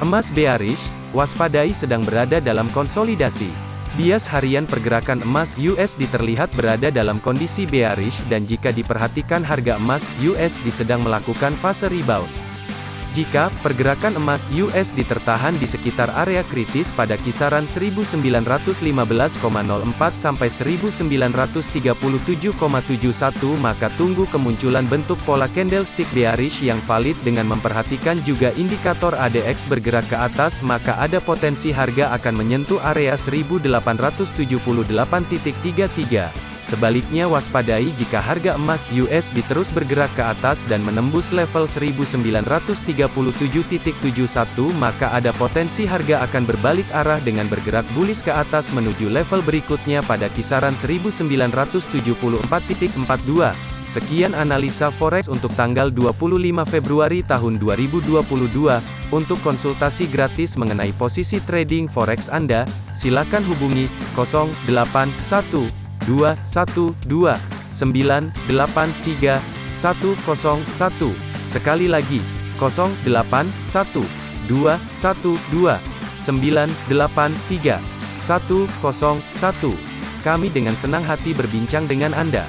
Emas bearish, waspadai sedang berada dalam konsolidasi. Bias harian pergerakan emas USD terlihat berada dalam kondisi bearish dan jika diperhatikan harga emas USD sedang melakukan fase rebound. Jika pergerakan emas USD tertahan di sekitar area kritis pada kisaran 1915,04 sampai 1937,71 maka tunggu kemunculan bentuk pola candlestick bearish yang valid dengan memperhatikan juga indikator ADX bergerak ke atas maka ada potensi harga akan menyentuh area 1878.33. Sebaliknya waspadai jika harga emas USD terus bergerak ke atas dan menembus level 1937.71 maka ada potensi harga akan berbalik arah dengan bergerak bullish ke atas menuju level berikutnya pada kisaran 1974.42. Sekian analisa forex untuk tanggal 25 Februari tahun 2022. Untuk konsultasi gratis mengenai posisi trading forex Anda, silakan hubungi 081 dua satu dua sembilan delapan tiga satu satu sekali lagi kosong delapan satu dua satu dua sembilan delapan tiga satu satu kami dengan senang hati berbincang dengan Anda.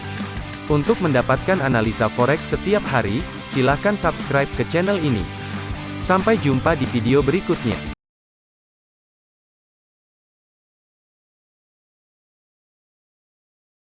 Untuk mendapatkan analisa forex setiap hari, silakan subscribe ke channel ini. Sampai jumpa di video berikutnya.